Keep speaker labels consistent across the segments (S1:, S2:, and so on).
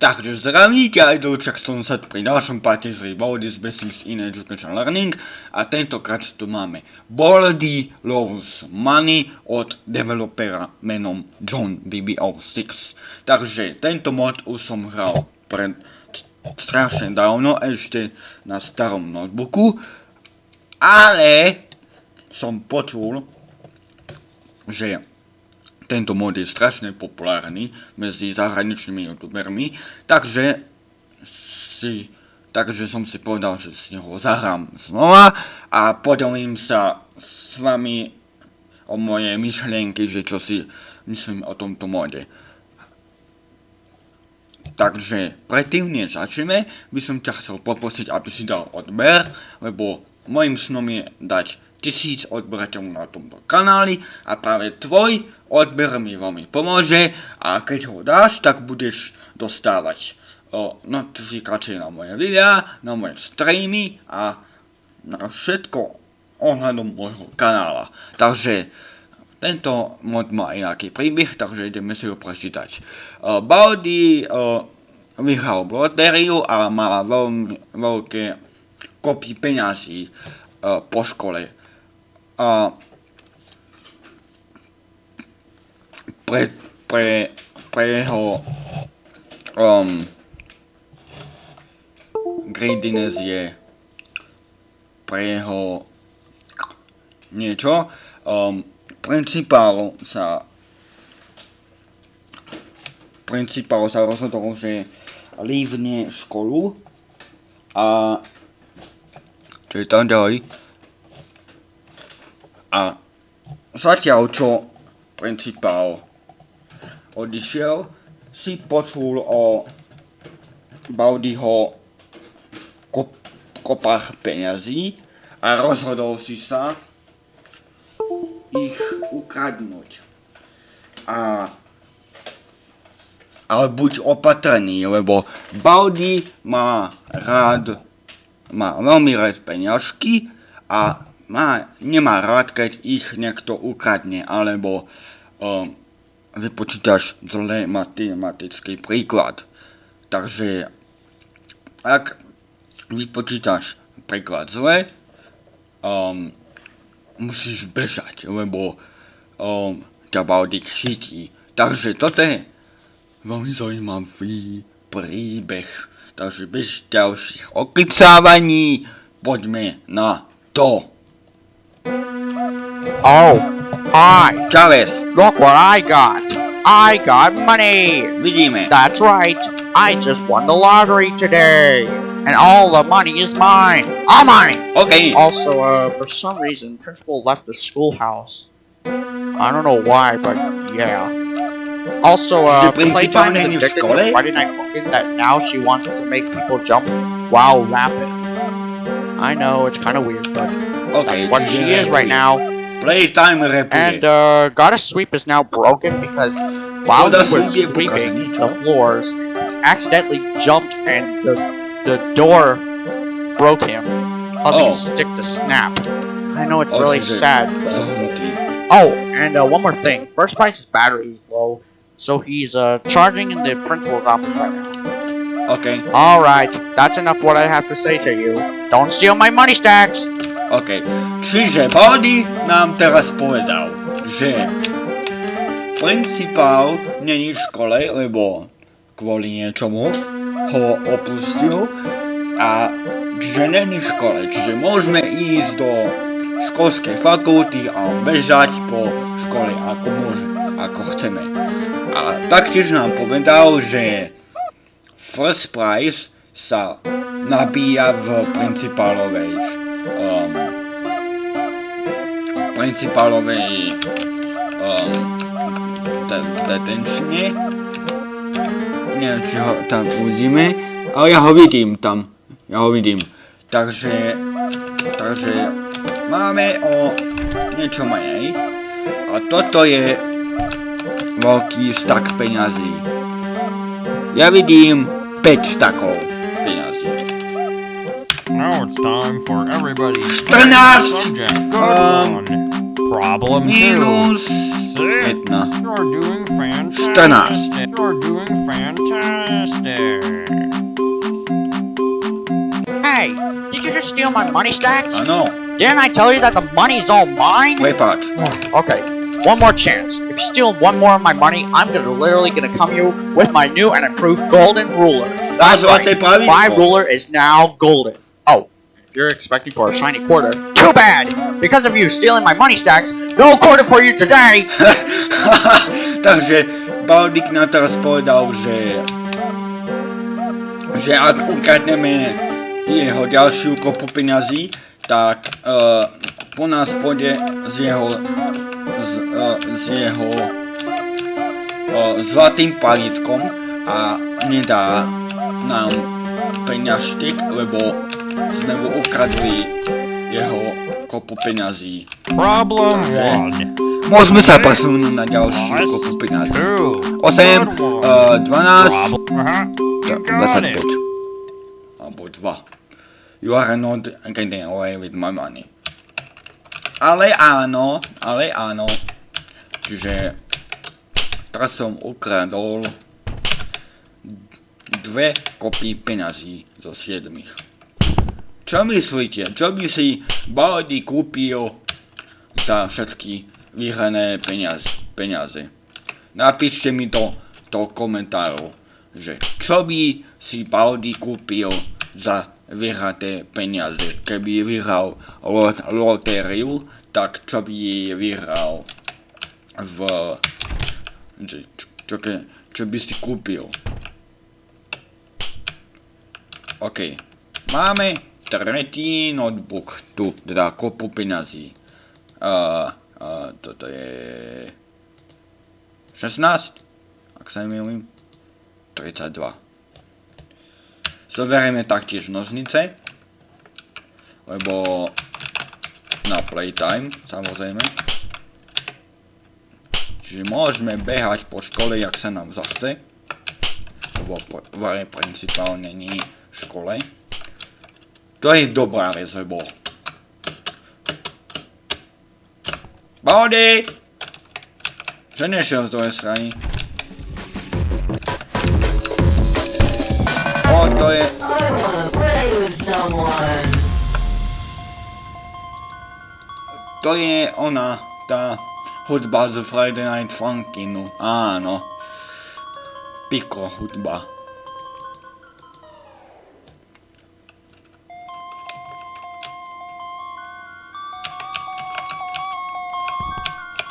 S1: Takže zdravíte aj Dolčak 110 pri ďalšom páte z Baldi's Basics in Education Learning a tentokrát tu máme Baldi Loves Money od developera menom John BBO6. Takže tento mod už som hral pred strašne dávno, ešte na starom notebooku, ale som počul, že tento mod je strašne populárny medzi zahraničnými youtubermi, takže si, takže som si povedal, že si ho zahrám znova a podelím sa s vami o moje myšlienky, že čo si myslím o tomto mode. Takže predtým, než začneme, by som ťa chcel poprosiť, aby si dal odber, lebo môjim snom je dať tisíc odberateľov na tomto kanáli a práve tvoj odber mi veľmi pomôže a keď ho dáš, tak budeš dostávať o, notifikácie na moje videá, na moje streamy a na všetko ohľadom môjho kanála. Takže tento mod má aj nejaký príbeh, takže ideme si ho prečítať. Uh, Baldi uh, lotériu a má veľmi veľké kopy peňazí po škole a pre, pre, pre jeho um, greediness je pre jeho niečo. Um, principál sa principál sa rozhodol, že lívne školu a čo je tam ďalej? A zatiaľ čo principál odišiel, si počul o Baudyho kop, kopách peňazí a rozhodol si sa ich ukradnúť. A ale buď opatrný, lebo Baudy má rád, má veľmi rád peňažky a má, nemá rád, keď ich niekto ukradne, alebo um, vypočítaš zlé matematický príklad. Takže ak vypočítaš príklad zle, um, musíš bežať, lebo um, ťa Baldik chytí. Takže toto je veľmi zaujímavý príbeh. Takže bez ďalších okrycávaní poďme na to.
S2: Oh, hi.
S1: Chavez,
S2: Look what I got. I got money.
S1: vidíme.
S2: That's right. I just won the lottery today. And all the money is mine. All mine.
S1: OK,
S2: Also, uh, for some reason, principal left the schoolhouse. I don't know why, but yeah. Also, uh, Playtime is addicted to Friday Night Cooking that now she wants to make people jump while rapping. I know, it's kind of weird, but
S1: OK,
S2: that's what she is right now.
S1: Playtime rapuje.
S2: And uh, Goddess Sweep is now broken because while
S1: Goddess
S2: he was
S1: Sweep
S2: sweeping the floors, accidentally jumped and the the door broke him, causing
S1: Oh.
S2: his stick to snap. I know it's
S1: Oh,
S2: really sad. Oh, and uh, one more thing. First Price's battery is low, so he's uh, charging in the principal's office right now.
S1: OK,
S2: Alright, that's enough what I have to say to you. Don't steal my money stacks!
S1: OK. Čiže Baldi nám teraz povedal, že principál není v škole, lebo kvôli niečomu ho opustil a že není v škole, čiže môžeme ísť do školskej fakulty a bežať po škole ako môže, ako chceme. A taktiež nám povedal, že First Prize sa nabíja v principálovej principálovej um, de- detenčne. Neviem, či ho tam uvidíme, ale ja ho vidím tam. Ja ho vidím. Takže, takže máme o niečo menej. A toto je veľký stak peňazí. Ja vidím 5 stakov
S3: time for everybody's
S1: 14!
S3: subject. Good
S1: Um,
S3: one. Problem two.
S1: Minus jedna.
S3: You're doing
S1: Štrnásť.
S3: fantastic. You're doing fantastic.
S2: Hey, did you just steal my money stacks?
S1: I know.
S2: Didn't I tell you that the money is all mine?
S1: prepáč.
S2: Okay, one more chance. If you steal one more of my money, I'm gonna literally gonna come you with my new and improved golden ruler. That's
S1: zlaté
S2: right.
S1: pravidlo.
S2: My ruler is now golden. You're expecting for a shiny quarter, too bad! Because of you stealing my money stacks, no quarter for you today!
S1: Takže Baldik nám teraz povedal, že že ak ukradneme jeho ďalšiu kopu peňazí, tak uh, po nás pôjde z jeho z, uh, z jeho uh, zlatým palitkom a nedá nám peňažtek, lebo mu ukradli jeho kopu peňazí.
S3: Problem one.
S1: Môžeme sa presunúť na ďalšiu kopu peňazí.
S3: Two.
S1: 8,
S3: Good one.
S1: uh, 12,
S3: Problem. Uh-huh. You got it.
S1: 25. Alebo 2. You are not getting away with my money. Ale áno, ale áno. Čiže teraz som ukradol dve kopy peňazí zo siedmých. Čo myslíte? Čo by si Baldy kúpil za všetky vyhrané peniaze? peniaze? Napíšte mi to do komentárov, že čo by si Baldy kúpil za vyhraté peniaze. Keby vyhral lot- lotériu, tak čo by vyhral v... Že, čo, čo, čo by si kúpil? OK. Máme tretí notebook tu, teda kopu peňazí. Uh, uh, toto je... 16? Ak sa nemýlim. 32. Zoberieme taktiež nožnice. Lebo na playtime, samozrejme. Čiže môžeme behať po škole, jak sa nám zachce. Lebo pr- v principál není v škole. To je dobrá vec, lebo... Body! Že nešiel z druhej strany. O, to je... To je ona, tá hudba z Friday Night Funkinu. Áno. Piko hudba.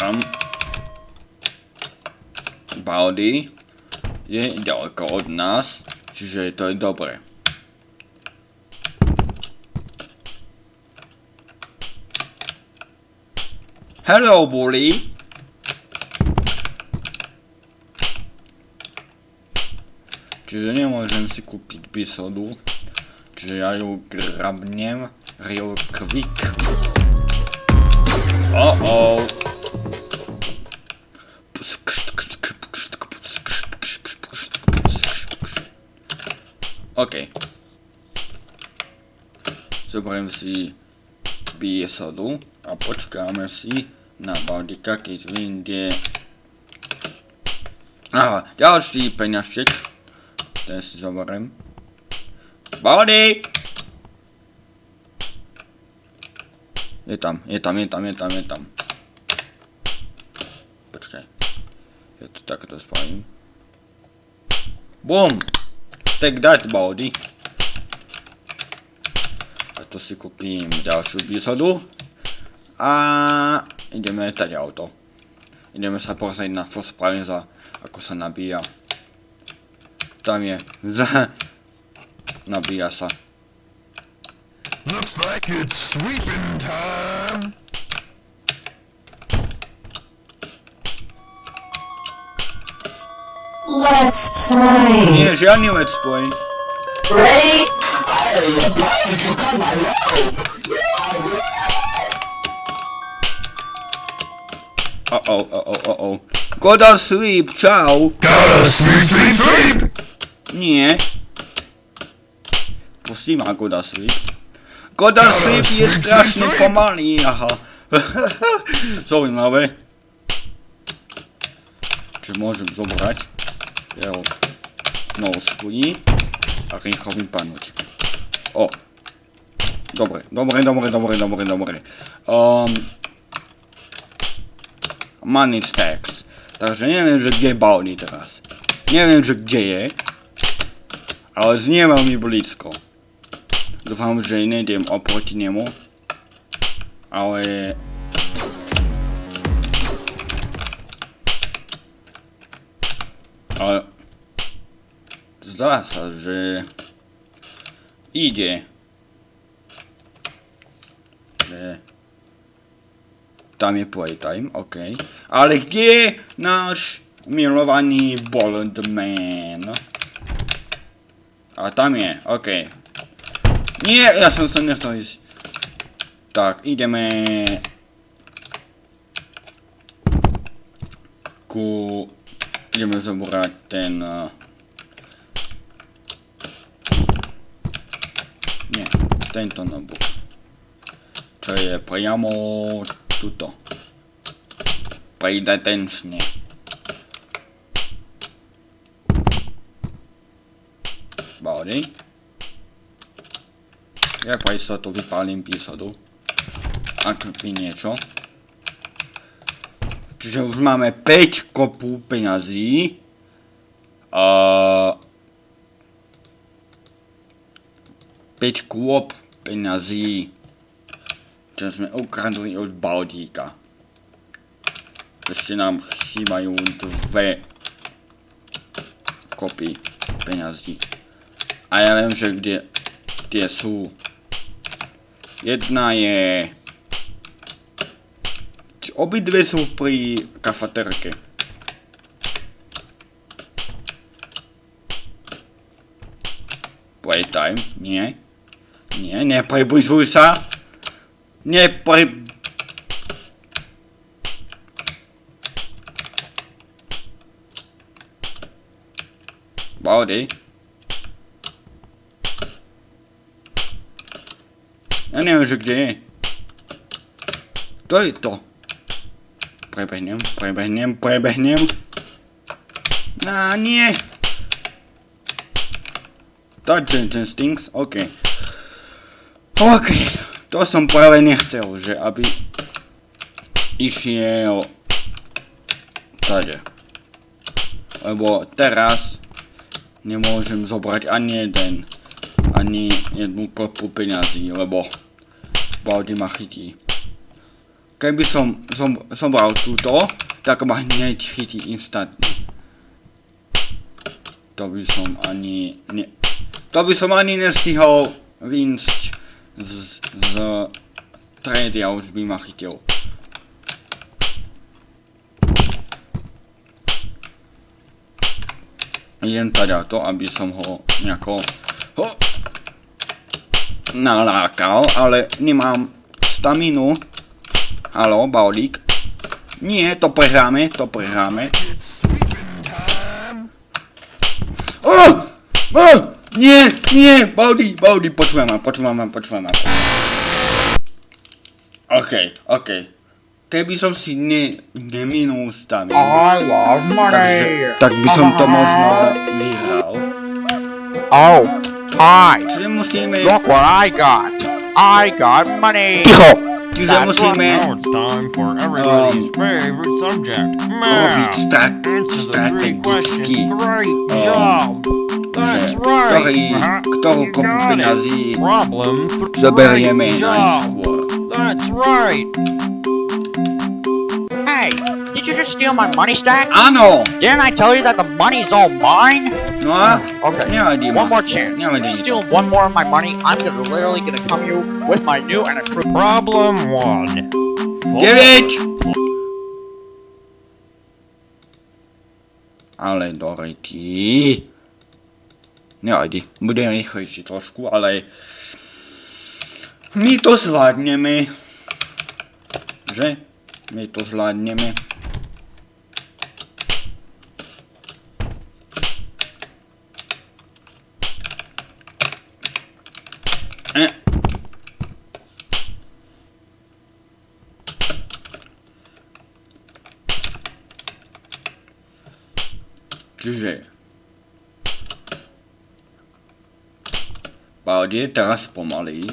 S1: Tam. Baldy je ďaleko od nás, čiže to je dobré. Hello, bully. Čiže nemôžem si kúpiť bisodu. Čiže ja ju grabnem real quick. Oh OK. Zoberiem si bisodu a počkáme si na Baldika, keď vyjde Aha, ďalší peňažček. Ten si zoberiem. Baldy! Je tam, je tam, je tam, je tam, je tam. Počkaj. Ja to takto spravím. BUM! Take that, Baldy. A to si kúpim ďalšiu bisodu. A ideme letať auto. Ideme sa pozrieť na Fospraliza, ako sa nabíja. Tam je. nabíja sa.
S4: Looks like it's sweeping time.
S5: Let's.
S1: Nie, žiadny let's play. Uh oh, uh oh, uh oh. Go to sleep, čau.
S4: Gotta sweep, sweep, sweep.
S1: Nie. Pustí ma go to sleep. Go to sleep je strašne pomalý, aha. Zaujímavé. Takže môžem zobrať jeho nosky a rýchlo vypadnúť. O. Dobre, dobre, dobre, dobre, dobre, dobre. Um, money stacks. Takže neviem, že kde je Baldi teraz. Neviem, že kde je. Ale znie veľmi blízko. Dúfam, že nejdem oproti nemu. Ale... Ale... Zdá sa, že... Ide. Že... Tam je playtime, OK. Ale kde je náš milovaný Boldman? A tam je, OK. Nie, ja som sa nechcel ísť. Tak, ideme... Ku... Ideme zobrať ten... Uh... Nie, tento notebook. Čo je priamo tuto. Pridatenčne. Body. Ja pre istotu vypálim písadu. Ak by niečo. Čiže už máme 5 kopu peňazí. A... 5 kôp peňazí. Čo sme ukradli od Baldíka. Ešte nám chýbajú dve kopy peňazí. A ja viem, že kde, kde sú. Jedna je... Obidve sú pri kafaterke. Playtime, nie. Nie, nepribližuj sa. Nepri... Body. Ja neviem, že kde je. To je to. Prebehnem, prebehnem, prebehnem. Á, nie. Touch instincts, OK. OK, to som práve nechcel, že aby išiel tade. Lebo teraz nemôžem zobrať ani jeden, ani jednu kopu peňazí, lebo Baldi ma chytí. Keby som zobral túto, tak ma hneď chytí instantne. To by som ani ne... To by som ani nestihol vynsť z, z tredy a už by ma chytil. Idem teda to, aby som ho nejako ho nalákal, ale nemám staminu. Halo, Baulík. Nie, to prehráme, to prehráme. Oh! Oh! Nie, nie, Baldi, Baldi, počúvaj ma, počúvaj ma, počúvaj ma. OK, OK. Keby som si ne, neminul staminu,
S2: I love money.
S1: takže, tak by som to možno vyhral.
S2: Oh, hi.
S1: Čiže musíme...
S2: Look what I got. I got money.
S1: Ticho! Čiže
S2: That's
S1: musíme
S3: Now it's time for everybody's favorite subject,
S1: robiť
S3: math.
S1: strat
S3: Answer the three questions.
S1: strategicky.
S3: Great
S1: Um,
S3: job. That's right.
S1: ktorý, ktorú
S3: You got it. Problem three.
S1: zoberieme
S3: Great job. That's right.
S2: Hey, did you just steal my money stack?
S1: I know.
S2: Didn't I tell you that the money's all mine?
S1: No a?
S2: Okay.
S1: Nevadí ma.
S2: One more chance. You
S1: mi to.
S2: steal one more of my money, I'm gonna literally gonna come you with my new and improved.
S3: Problem one. Full
S1: 9! Ale dorejti. Nevadí, budem rýchlejší trošku, ale... My to zvládneme. Že? My to zvládneme. Čiže... Baldi, teraz pomaly.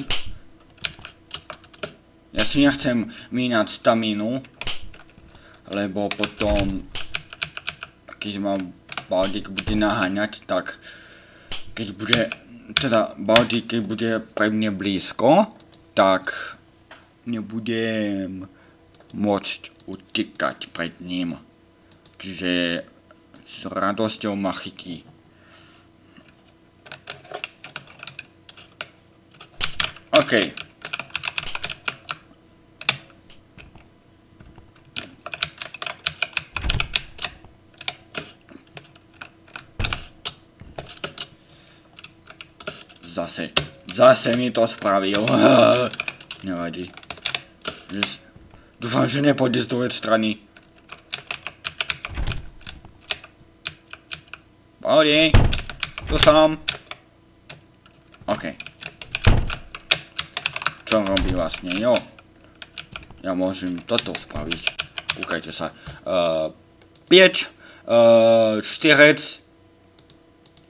S1: Ja si nechcem mínať stamínu, lebo potom, keď ma Baldik bude naháňať, tak keď bude, teda Baldik, keď bude pre mne blízko, tak nebudem môcť utekať pred ním. Čiže s radosťou ma chytí. OK. Zase, zase mi to spravil. Nevadí. Dúfam, že nepôjde z druhej strany. Pohode. Tu som. OK. Čo robí vlastne? Jo. Ja môžem toto spraviť. Kúkajte sa. Uh, 5, uh, 4,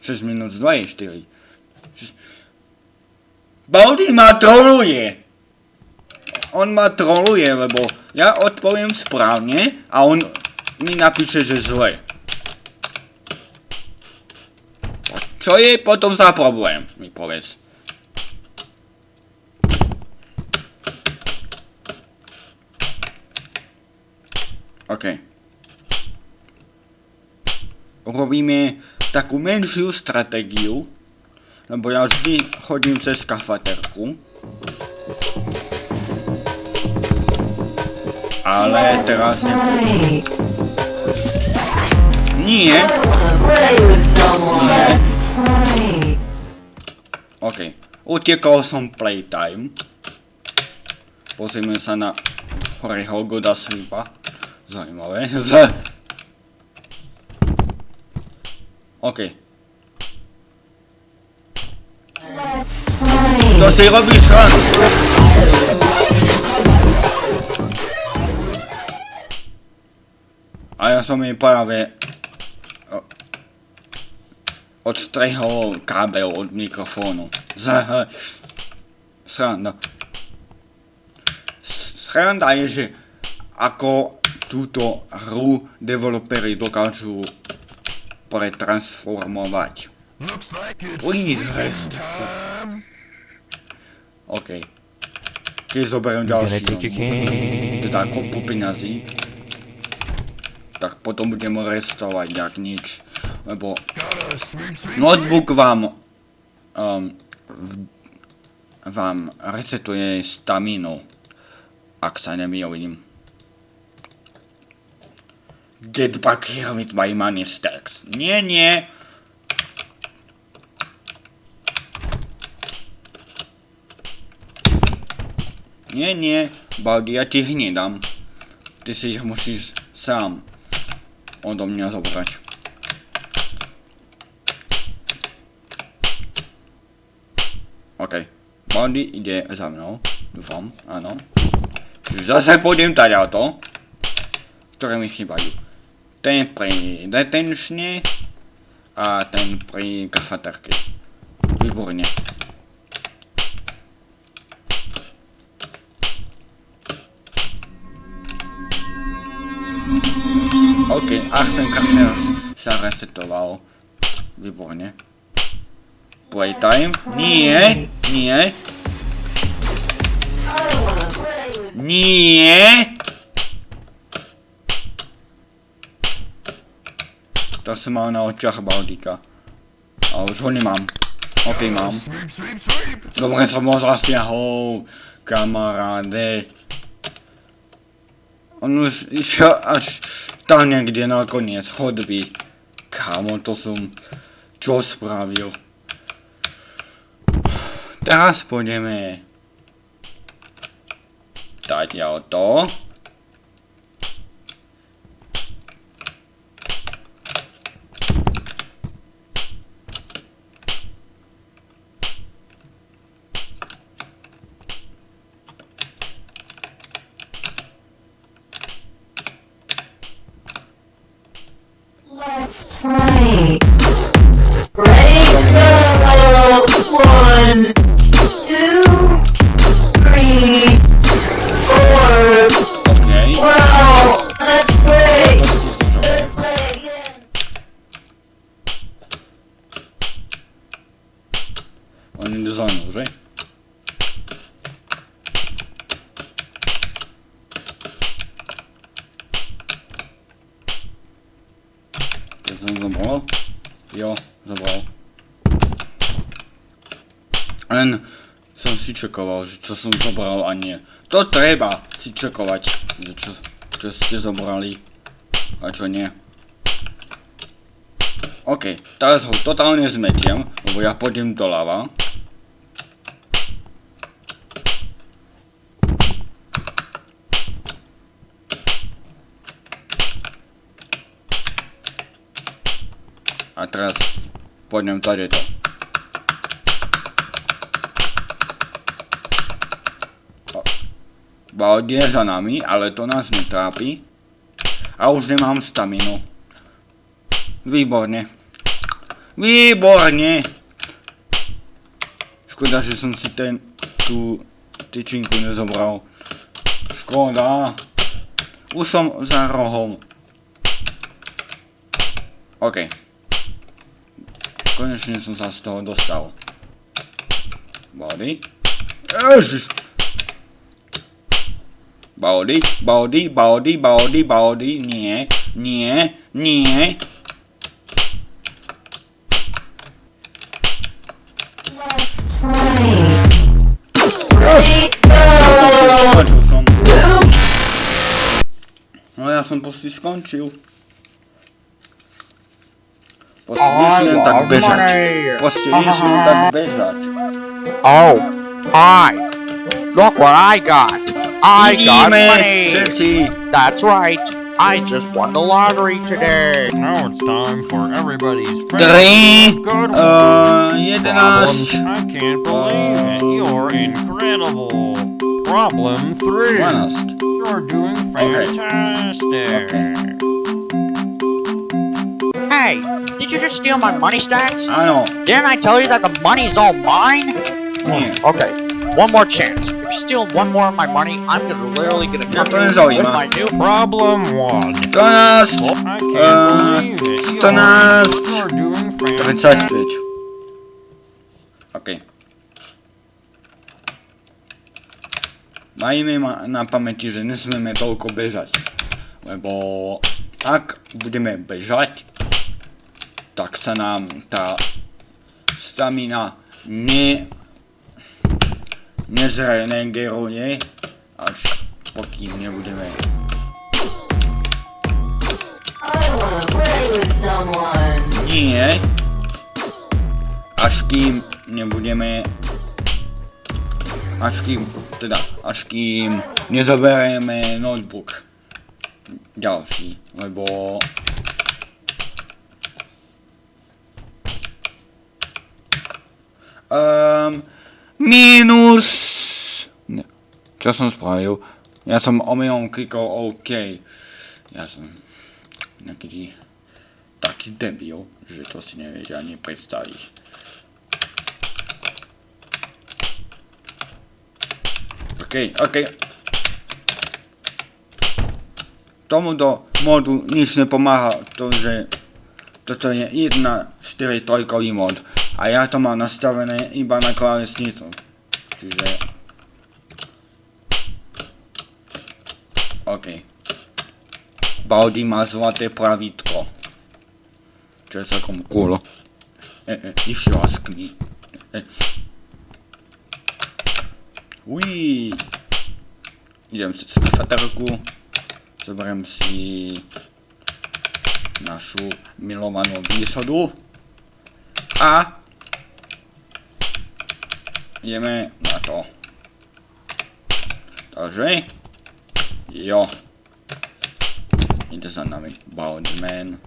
S1: 6 minút z 2 je 4. Baldy ma troluje. On ma troluje, lebo ja odpoviem správne a on mi napíše, že zle. Čo je potom za problém, mi povedz. OK. Urobíme takú menšiu stratégiu, lebo ja vždy chodím cez kafaterku. Ale teraz ne...
S5: Play.
S1: Nie. Nie. OK. Utekol som playtime. Pozrieme sa na Horeho Goda Slipa. Zajímavé. Z... OK. To si robíš srandu. A ja som jej práve odstrehol kábel od mikrofónu. Z... Sranda. Sranda je, že ako túto hru developeri dokážu pretransformovať. Please rest. OK. Keď zoberiem ďalší, teda kopu peňazí, tak potom budem restovať jak nič. Lebo notebook vám um, vám resetuje staminu, ak sa nemýlim. Get back here with my money stacks. Nie, nie. Nie, nie, Baldi, ja ti ich nedám. Ty si ich musíš sám odo mňa zobrať. OK. Baldi ide za mnou. Dúfam, áno. Čiže zase pôjdem to, ktoré mi chýbajú. Ten pri detenčne a ten pri kafaterke. Výborne. OK, Arsen Kašner sa resetoval. Výborne. Playtime? Nie, nie. Nie. To som mal na očiach Baldika. A už ho nemám. OK, mám. Dobre som ho zasiahol, kamaráde. On už išiel až tam niekde na koniec chodby. Kámo, to som čo spravil. Teraz pôjdeme dať ja Ja som zabral? Jo, zabral. Len som si čekoval, že čo som zobral a nie. To treba si čekovať, že čo, čo ste zobrali a čo nie. OK, teraz ho totálne zmetiem, lebo ja pôjdem doľava. A teraz tady to. Baldi je za nami, ale to nás netrápi. A už nemám staminu. Výborne. Výborne. Škoda, že som si ten, tú tyčinku nezobral. Škoda. Už som za rohom. OK. Konečne som sa z toho dostal. Body. Ježiš. Body, body, body, body, body, nie, nie, nie. No ja som proste skončil. Proste nesmiem tak
S2: love
S1: bežať.
S2: money.
S1: Proste nesmiem tak bežať.
S2: Oh, hi. Look what I got. I got money.
S1: všetci.
S2: That's right. I just won the lottery today.
S3: Now it's time for everybody's
S1: Tri,
S3: favorite good
S1: uh,
S3: one.
S1: 11.
S3: I can't believe it. You're incredible. Problem three. You're doing fantastic.
S2: Hey, did you just steal my money stacks?
S1: Áno,
S2: Didn't I tell you that the money is all mine?
S1: nie.
S2: Okay, one more chance. If you steal one more of my money, I'm gonna literally gonna come
S1: to
S2: in
S1: nezaujíma.
S2: with my new
S3: Problem one.
S1: 12,
S3: I can't
S1: Uh,
S3: believe it. You're,
S1: stoners.
S3: you're doing fantastic.
S1: 35. OK. Majme ma na pamäti, že nesmieme toľko bežať. Lebo ak budeme bežať, tak sa nám tá stamina ne nezregeneruje, až pokým nebudeme. Nie. Až kým nebudeme... Až kým, teda, až kým nezoberieme notebook. Ďalší, lebo... Um, minus... Ne. Čo som spravil? Ja som omylom klikol OK. Ja som nejaký taký debil, že to si neviete ani predstaviť. OK, OK. Tomuto modu nič nepomáha to, že toto je 1, 4, 3 mod a ja to mám nastavené iba na klávesnicu. Čiže... OK. Baldi má zlaté pravítko. Čo je celkom cool. Eh, eh, if you ask me. Eh. Idem si na faterku. Zoberiem si našu milovanú výsadu. A ideme na to. Takže jo. Ide za nami Baldman.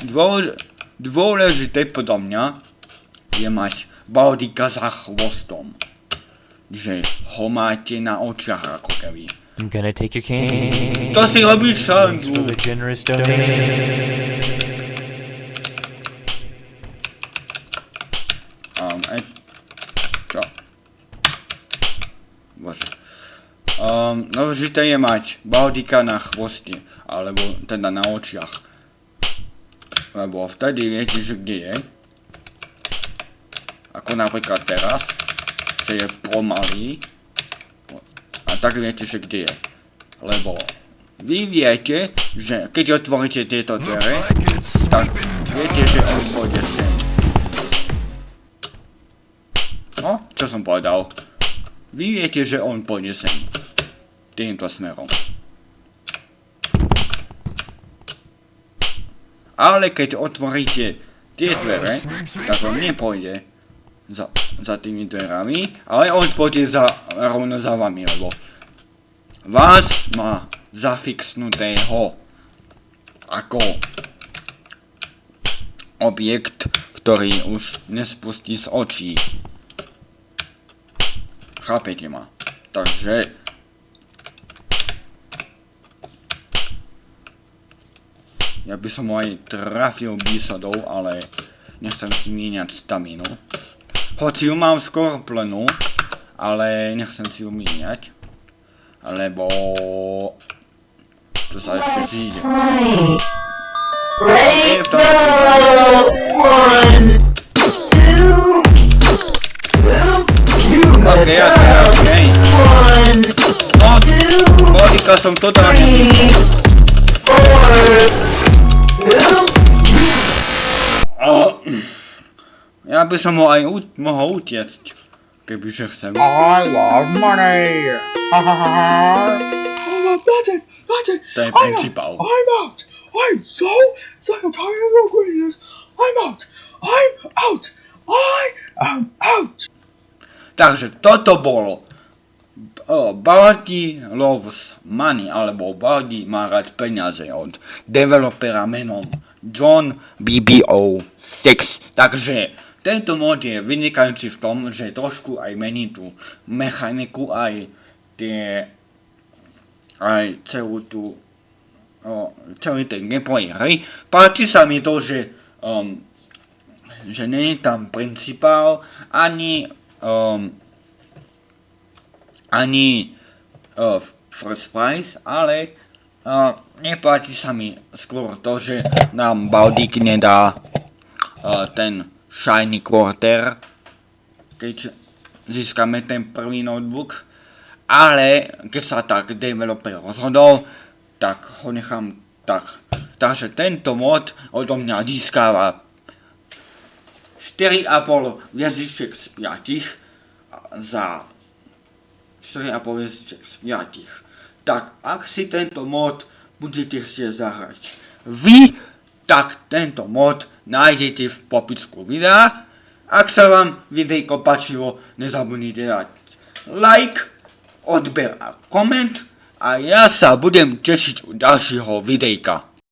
S1: Dôlež, dôležité podľa mňa je mať Baldika za chvostom. Že ho máte na očiach ako keby.
S6: I'm gonna take your cane.
S1: To si robíš šancu.
S6: the generous donation.
S1: A Um, e, čo? Bože. Um, dôležité je mať baldika na chvoste, alebo teda na očiach. Lebo vtedy viete, že kde je. Ako napríklad teraz, že je pomalý. A tak viete, že kde je. Lebo vy viete, že keď otvoríte tieto dvere, tak viete, že on pôjde sem. No, čo som povedal? Vy viete, že on pôjde sem. Týmto smerom. Ale keď otvoríte tie dvere, tak on nepôjde za, za tými dverami, ale on pôjde za, rovno za vami, lebo vás má zafixnutého ako objekt, ktorý už nespustí z očí. Chápete ma? Takže... Ja by som aj trafil bísodou, ale nechcem si míňať staminu. Hoci ju mám skoro plnú, ale nechcem si ju míňať. Lebo... To sa ešte zíde. Tom
S5: go! One, two, one, two,
S1: bodika som totálne...
S5: three, four,
S1: Ja by som ho aj mohol utiecť, kebyže chcem.
S2: I love money. Ha ha ha ha. That's it. That's it.
S1: To je
S2: I'm out.
S1: principál.
S2: I'm out. I'm so sick of tired of your greediness. I'm out. I'm out. I am out.
S1: Takže toto bolo Baldi loves money, alebo Baldi má rád peniaze od developera menom John BBO6. Takže tento mod je vynikajúci v tom, že trošku aj mení tú mechaniku, aj tie aj celú tú o, celý ten gameplay hry. Páči sa mi to, že um, že je tam principál, ani um, ani uh, first prize, ale uh, nepáči sa mi skôr to, že nám Baldík nedá uh, ten shiny quarter, keď získame ten prvý notebook, ale keď sa tak developer rozhodol, tak ho nechám tak. Takže tento mod odo mňa získava 4,5 hviezdičiek z 5 za 4,5 hviezdičiek z 5. Tak ak si tento mod budete chcieť zahrať vy, tak tento mod nájdete v popisku videa. Ak sa vám videjko páčilo, nezabudnite dať like, odber a koment a ja sa budem tešiť u ďalšieho videjka.